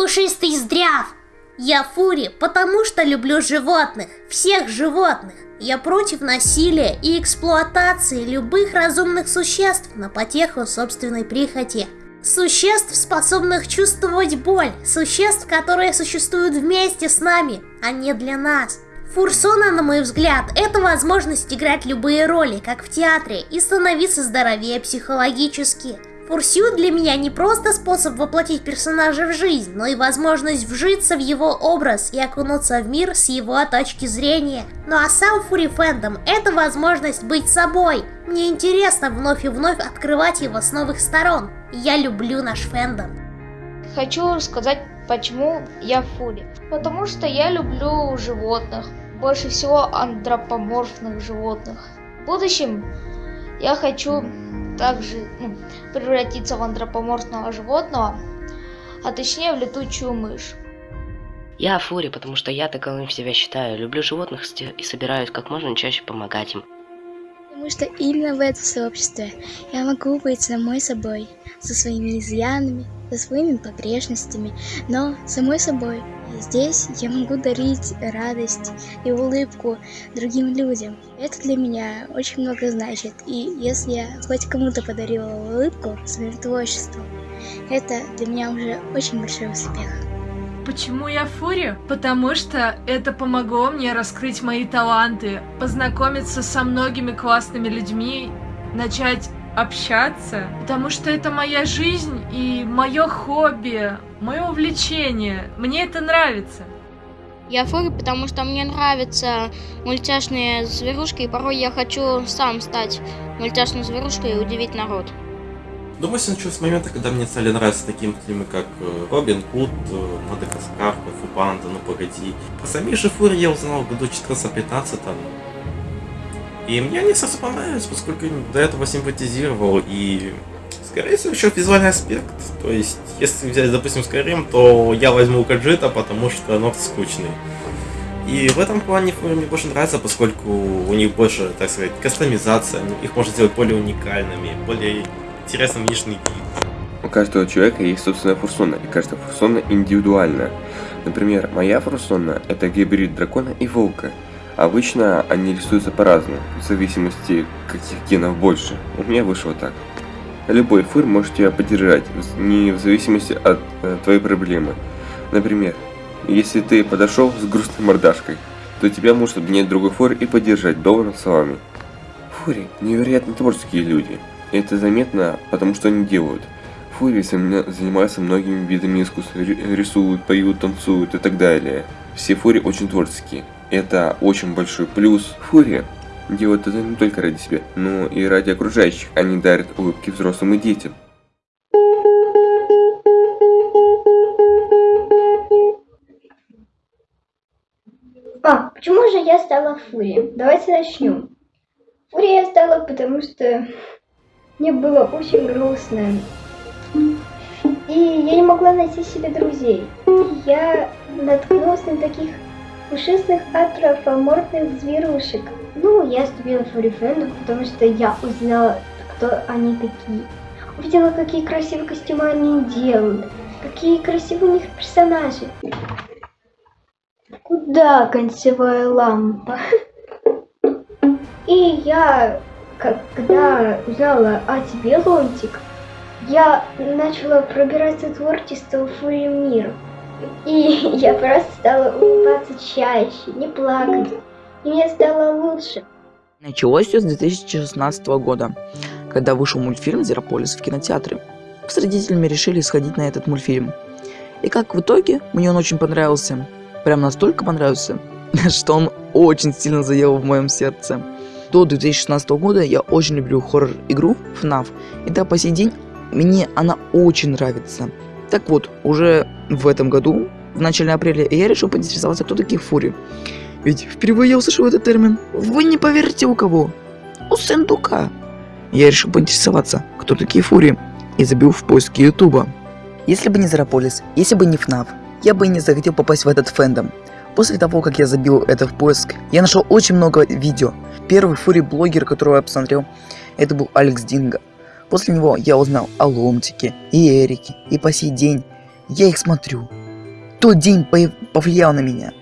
пушистый здрав. Я Фури, потому что люблю животных, всех животных. Я против насилия и эксплуатации любых разумных существ на потеху собственной прихоти. Существ, способных чувствовать боль, существ, которые существуют вместе с нами, а не для нас. Фурсона, на мой взгляд, это возможность играть любые роли, как в театре, и становиться здоровее психологически. Фурсю для меня не просто способ воплотить персонажа в жизнь, но и возможность вжиться в его образ и окунуться в мир с его точки зрения. Ну а сам Фури Фэндом — это возможность быть собой. Мне интересно вновь и вновь открывать его с новых сторон. Я люблю наш фэндом. Хочу сказать, почему я Фури. Потому что я люблю животных. Больше всего антропоморфных животных. В будущем я хочу также ну, превратиться в антропоморфного животного, а точнее в летучую мышь. Я Фури, потому что я таковым себя считаю. Люблю животных и собираюсь как можно чаще помогать им. Потому что именно в этом сообществе я могу быть самой собой, со своими изъянами, со своими погрешностями, но самой собой. Здесь я могу дарить радость и улыбку другим людям. Это для меня очень много значит. И если я хоть кому-то подарила улыбку своим творчеством, это для меня уже очень большой успех. Почему я Фури? Потому что это помогло мне раскрыть мои таланты, познакомиться со многими классными людьми, начать общаться, потому что это моя жизнь и мое хобби, мое увлечение. Мне это нравится. Я фури, потому что мне нравятся мультяшные зверушки, и порой я хочу сам стать мультяшной зверушкой и удивить народ. Думаю, все началось с момента, когда мне стали нравиться такие фильмы, как э, Робин Худ, э, Мадагаскар, Фу Панда, Ну Погоди. Про самих же фури я узнал в году 14-15, и мне они сразу понравились, поскольку до этого симпатизировал, и скорее всего еще визуальный аспект. То есть, если взять, допустим, Skyrim, то я возьму Каджита, потому что Норд скучный. И в этом плане мне больше нравится, поскольку у них больше, так сказать, кастомизация, их можно сделать более уникальными, более интересным внешний вид. У каждого человека есть собственная фурсона, и каждая фурсона индивидуальна. Например, моя фурсона – это гибрид дракона и волка – Обычно они рисуются по-разному, в зависимости каких генов больше. У меня вышло так. Любой фур может тебя поддержать, не в зависимости от э, твоей проблемы. Например, если ты подошел с грустной мордашкой, то тебя может обнять другой фур и поддержать добрыми словами. Фури невероятно творческие люди. Это заметно, потому что они делают. Фури занимаются многими видами искусства, рисуют, поют, танцуют и так далее. Все фури очень творческие. Это очень большой плюс. Фурия делает это не только ради себя, но и ради окружающих. Они дарят улыбки взрослым и детям. А, почему же я стала Фурией? Давайте начнем. Фурией я стала, потому что мне было очень грустно. И я не могла найти себе друзей. И я наткнулась на таких пушистых антропоморфных зверушек. Ну, я вступила в фурифендом, потому что я узнала, кто они такие. Увидела, какие красивые костюмы они делают, какие красивые у них персонажи. Куда концевая лампа? И я, когда узнала о тебе, Лонтик, я начала пробираться творчество в мир. И я просто стала улыбаться чаще, не плакать. И мне стало лучше. Началось все с 2016 года, когда вышел мультфильм «Зерополис» в кинотеатре. Мы с родителями решили сходить на этот мультфильм. И как в итоге, мне он очень понравился. Прям настолько понравился, что он очень сильно заел в моем сердце. До 2016 года я очень люблю хоррор-игру FNAF, и до по сей день мне она очень нравится. Так вот, уже в этом году, в начале апреля, я решил поинтересоваться, кто такие фури. Ведь впервые я услышал этот термин. Вы не поверите у кого? У Сендука. Я решил поинтересоваться, кто такие фури, и забил в поиске ютуба. Если бы не Зерополис, если бы не ФНАФ, я бы и не захотел попасть в этот фэндом. После того, как я забил это в поиск, я нашел очень много видео. Первый фури-блогер, которого я посмотрел, это был Алекс Динго. После него я узнал о Ломтике и Эрике, и по сей день я их смотрю. тот день повлиял на меня.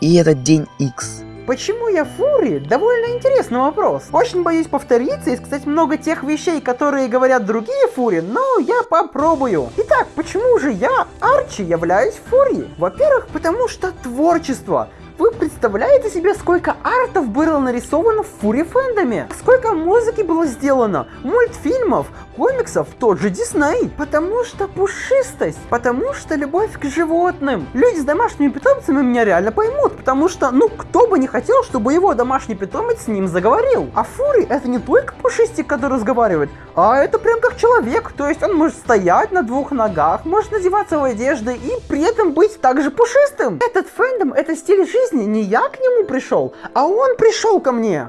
И этот день X. Почему я фури? Довольно интересный вопрос. Очень боюсь повториться и сказать много тех вещей, которые говорят другие фури, но я попробую. Итак, почему же я, Арчи, являюсь фури? Во-первых, потому что творчество. Вы представляете себе, сколько артов было нарисовано в Фури фэндоме? Сколько музыки было сделано? Мультфильмов, комиксов, тот же Дисней. Потому что пушистость, потому что любовь к животным. Люди с домашними питомцами меня реально поймут, потому что, ну, кто бы не хотел, чтобы его домашний питомец с ним заговорил. А Фури это не только пушистик, который разговаривает, а это прям как человек, то есть он может стоять на двух ногах, может надеваться в одежды и при этом быть также пушистым. Этот фэндом, это стиль жизни, не я к нему пришел, а он пришел ко мне.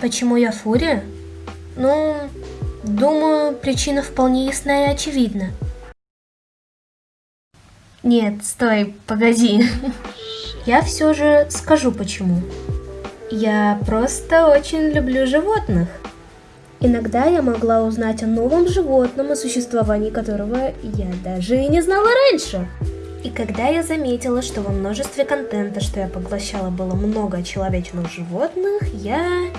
Почему я Фури? Ну, думаю, причина вполне ясна и очевидна. Нет, стой, погоди. Я все же скажу почему. Я просто очень люблю животных. Иногда я могла узнать о новом животном, о существовании которого я даже и не знала раньше. И когда я заметила, что во множестве контента, что я поглощала, было много человечных животных, я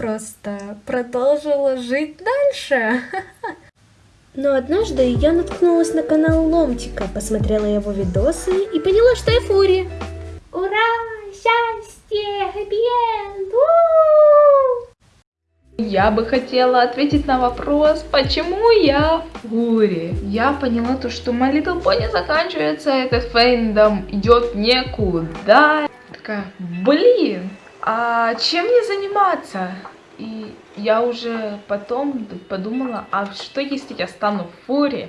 просто продолжила жить дальше. Но однажды я наткнулась на канал Ломтика, посмотрела его видосы и поняла, что я Фури. Ура! Счастье! Хэппи-энд! Я бы хотела ответить на вопрос, почему я Фури. Я поняла то, что My Little Pony заканчивается, этот фэндом идет некуда. Такая, блин, а чем мне заниматься? И я уже потом подумала, а что если я стану Фури?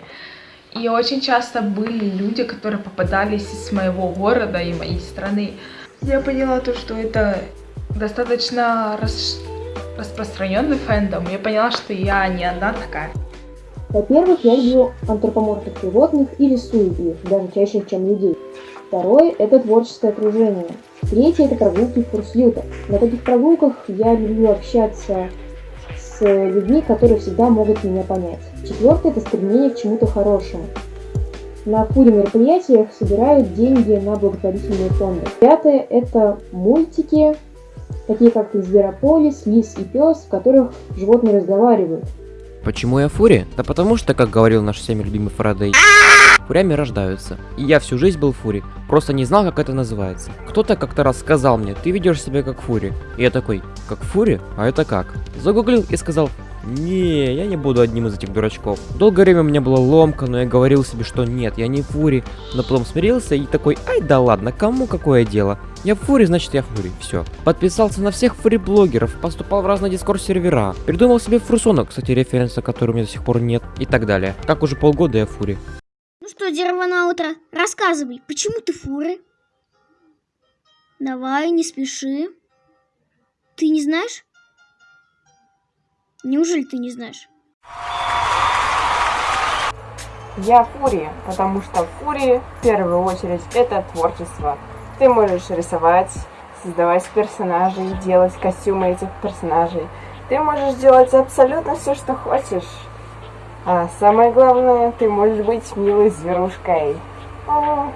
И очень часто были люди, которые попадались из моего города и моей страны. Я поняла то, что это достаточно рас распространенный фэндом, я поняла, что я не одна такая. Во-первых, я люблю антропоморфных животных и рисую их, даже чаще, чем людей. Второе – это творческое окружение. Третье – это прогулки в Фурсьюта. На таких прогулках я люблю общаться с людьми, которые всегда могут меня понять. Четвертое – это стремление к чему-то хорошему. На фуре мероприятиях собирают деньги на благотворительные фонды. Пятое – это мультики, такие как Зверополис, Лис и Пес, в которых животные разговаривают. Почему я фури? Да потому что, как говорил наш всеми любимый Фарадей, фурями рождаются. И я всю жизнь был фури, просто не знал, как это называется. Кто-то как-то раз сказал мне, ты ведешь себя как фури. И я такой, как фури? А это как? Загуглил и сказал, не, я не буду одним из этих дурачков. Долгое время у меня была ломка, но я говорил себе, что нет, я не фури. Но потом смирился и такой, ай да ладно, кому какое дело? Я фури, значит я фури, все. Подписался на всех фури-блогеров, поступал в разные дискорд-сервера, придумал себе фрусона, кстати, референса, который у меня до сих пор нет, и так далее. Как уже полгода я фури. Ну что, дерево на утро, рассказывай, почему ты фуры? Давай, не спеши. Ты не знаешь? Неужели ты не знаешь? Я Фури, потому что Фури в первую очередь это творчество. Ты можешь рисовать, создавать персонажей, делать костюмы этих персонажей. Ты можешь делать абсолютно все, что хочешь. А самое главное, ты можешь быть милой зверушкой. О,